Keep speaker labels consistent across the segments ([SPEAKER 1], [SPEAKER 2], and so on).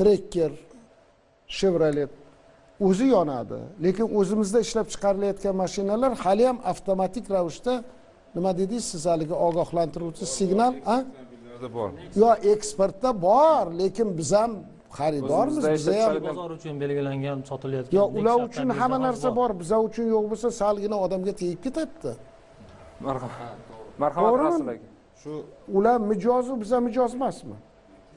[SPEAKER 1] trekker chevrolet o'zi yonadi lekin o'zimizda ishlab chiqarilayotgan mashinalar haliyam avtomatik ravishda nima dedingiz siz haligi ogohlantiruvchi signal a?
[SPEAKER 2] Bor.
[SPEAKER 1] Yo eksportda bor lekin biz ham xaridormiz biza ham
[SPEAKER 3] bozor uchun belgilangan sotilayotgan
[SPEAKER 1] yo ular uchun hamma narsa bor biza uchun yo'q bo'lsa salgina odamga tegib ketadida
[SPEAKER 2] marhamat. Marhamat
[SPEAKER 1] To'g'rimi?
[SPEAKER 4] shu
[SPEAKER 1] ular mijozu biza mijoz emasmi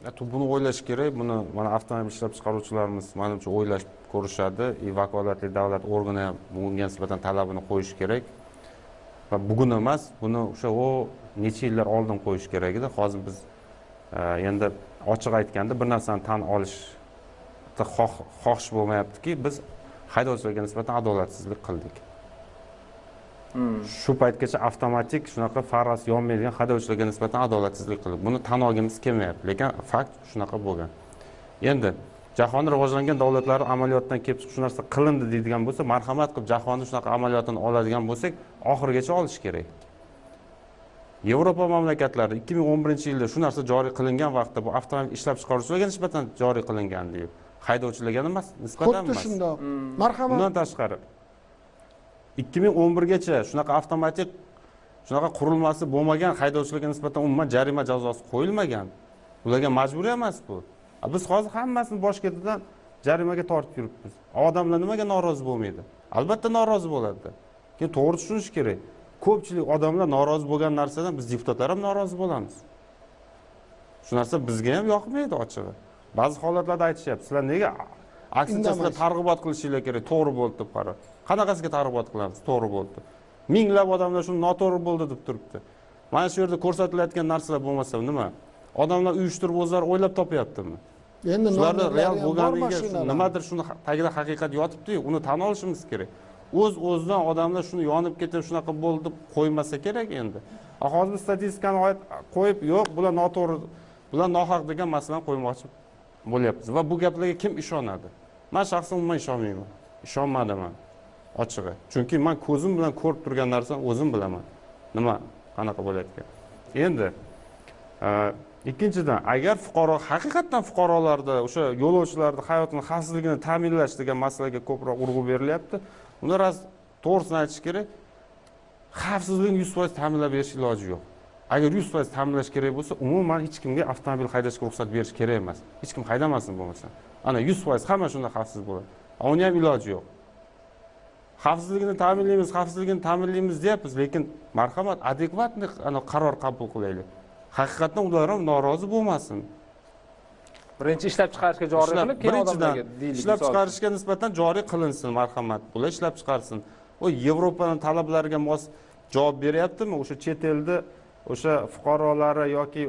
[SPEAKER 4] buni o'ylash kerak buni mana avtomobil ishlab chiqaruvchilarimiz manimcha o'ylab ko'rishadi. И vakolatli davlat organi ham bunga nisbatan talabini qo'yishi kerak. Va bugun emas buni o'sha necha yillar oldin qo'yish kerak edi. Hozir biz e, endi ochiq aytganda bir narsani tan olishni xohish bo'lmayaptiki biz haydovchilarga nisbatan adolatsizlik qildik. Shu paytgacha avtomatik shunaqa farasi yonmaydigan haydovchilarga nisbatan adolatsizlik qildik buni tan olgimiz kelmayapti lekin fakt shunaqa bo'lgan. Endi jahon rivojlangan davlatlari amaliyotdan kelib chiqib shu narsa qilindi deydigan bo'lsa marhamat qilib jahonni shunaqa amaliyotini oladigan bo'lsak oxirigacha olish kerak. Yevropa mamlakatlarida ikki ming o'n birinchi yilda shu narsa joriy qilingan vaqtda bu avtomobil ishlab chiqaruvchilarga nisbatan joriy qilingan deyib haydovchilarga emas nisbatan
[SPEAKER 1] xuddi
[SPEAKER 4] emas
[SPEAKER 1] shundoq marhamat.
[SPEAKER 4] Bundan tashqari ikki ming o'n birgacha shunaqa avtomatik shunaqa qurilmasi bo'lmagan haydovchilarga nisbatan umuman jarima jazosi qo'yilmagan. Ularga majburiy emas bu. Biz hozir hammasini bosh ketidan jarimaga tortib yuribmiz. Odamlar nimaga norozi bo'lmaydi? Albatta norozi bo'ladida keyin to'g'ri tushunish kerak. Ko'pchilik odamlar norozi bo'lgan narsadan biz deputatlar ham norozi bo'lamiz. Shu narsa bizga ham yoqmaydi ochig'i. Ba'zi holatlarda aytishyapti sizlar nega aksincha sizlar
[SPEAKER 1] Indamaysiz.
[SPEAKER 4] targ'ibot qilishinglar kerak to'g'ri bo'ldi deb qara qanaqasiga targ'ibot qilamiz? To'g'ri bo'ldi. Minglab odamlar shuni noto'g'ri bo'ldi deb turibdi. Mana shu yerda ko'rsatilayotgan narsalar bo'lmasa nima? Odamlar uyushtirib o'zlari o'ylab topyaptimi?
[SPEAKER 1] Endi
[SPEAKER 4] shularda real
[SPEAKER 1] mashinalar.
[SPEAKER 4] nimadir shuni tagida haqiqat yotibdiyu uni tan olishimiz kerak. O'z o'zidan odamlar shuni yonib ketib shunaqa bo'ldi deb qo'ymasa kerak endi. Hozir biz statistikani qo'yib yo'q bular noto'g'ri bular nohaq degan masalani qo'ymoqchi bo'lyapmiz va bu gaplarga kim ishonadi man shaxsan umuman ishonmayman. Ishonmadim man ochig'i. Chunki man ko'zim bilan ko'rib turgan narsani o'zim bilaman. Nima qanaqa bo'layotgan endi e, ikkinchidan agar fuqaro haqiqatdan fuqarolarda o'sha yo'lovchilarni hayotini xavfsizligini ta'minlash degan masalaga ko'proq urg'u berilyapti unda rost to'g'risini aytish kerak xavfsizlikni yuz foiz ta'minlab berish iloji yo'q. Agar yuz foiz ta'minlash kerak bo'lsa umuman hech kimga avtomobil haydashga ruxsat berish kerak emas. Hech kim haydamasin bo'lmasa ana yuz foiz hamma shunda xavfsiz bo'ladi. Uni ham iloji yo'q. Xavfsizligini ta'minlaymiz xavfsizligini ta'minlaymiz deyapmiz lekin marhamat adekvatniy ana qaror qabul qilaylik. Haqiqatdan ular ham norozi bo'lmasin.
[SPEAKER 2] Birinchi ishlab chiqarishga joriy qilib keyin
[SPEAKER 4] birinchidan ishlab chiqarishga nisbatan joriy qilinsin marhamat bular ishlab chiqarsin. U yevropani talablariga mos javob beryaptimi? O'sha chet elda o'sha fuqarolari yoki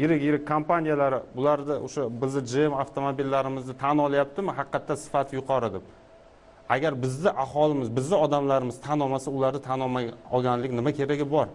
[SPEAKER 4] yirik yirik kompaniyalari bularni o'sha bizni gm avtomobillarimizni tan olyaptimi? Haqiqatda sifati yuqori deb. Agar bizni aholimiz bizni odamlarimiz tan olmasa ularni tan olmay olganlik nima keragi bor?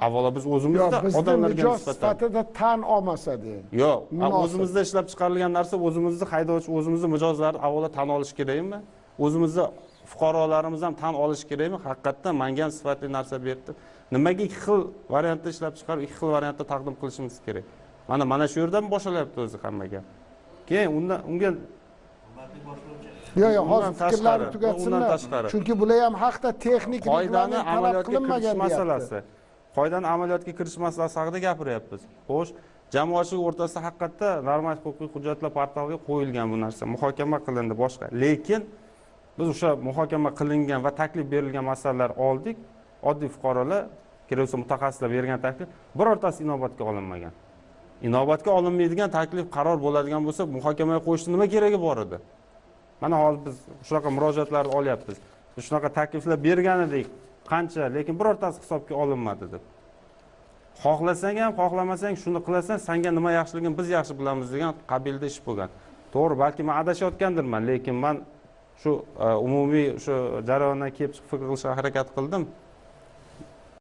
[SPEAKER 4] Avvalo biz o'zimizda odamlarga
[SPEAKER 1] mijoz
[SPEAKER 4] nisbatan
[SPEAKER 1] sifatida tan olmasa de
[SPEAKER 4] yo'q o'zimizda ishlab chiqarilgan narsa o'zimizni haydovchi o'zimizni mijozlarni avvalo tan olish kerakmi? O'zimizni fuqarolarimiz ham tan olishi kerakmi? Haqiqatdan manga ham sifatli narsa berdi nimaga ikki xil variantda ishlab chiqarib ikki xil variantda taqdim qilishimiz kerak? Mana mana shu yerdan boshlalyapti o'zi hamma gap keyin undan unga
[SPEAKER 1] yo'q yo'q hozir fikrlarni tugatsinlar.
[SPEAKER 4] tashqari.
[SPEAKER 1] chunki bular ham haqda texnik
[SPEAKER 4] qoidani amaliyotga kirish masalasi. Qoidani amaliyotga kirish masalasi haqida gapiryapmiz. Xo'sh jamoatchilik o'rtasida haqiqatda normal huquqiy hujjatlar portaliga qo'yilgan bu narsa. Muhokama qilindi boshqa. Lekin biz o'sha muhokama qilingan va taklif berilgan masalalar oldik. Oddiy fuqarolar kerak bo'lsa mutaxassislar bergan taklif birortasi inobatga olinmagan. Inobatga olinmaydigan taklif qaror bo'ladigan bo'lsa muhokamaga qo'yishni nima keragi bor edi? Mana hozir biz shunaqa murojaatlarni olyapmiz. Shunaqa takliflar bergan edik qancha lekin birortasi hisobga olinmadi deb. Xohlasang ham xohlamasang shuni qilasan sanga nima yaxshiligini biz yaxshi bilamiz degan qabilda ish bo'lgan. To'g'ri balki man adashayotgandirman lekin man shu e, umumiy shu jarayondan kelib chiqib fikr qilishga harakat qildim.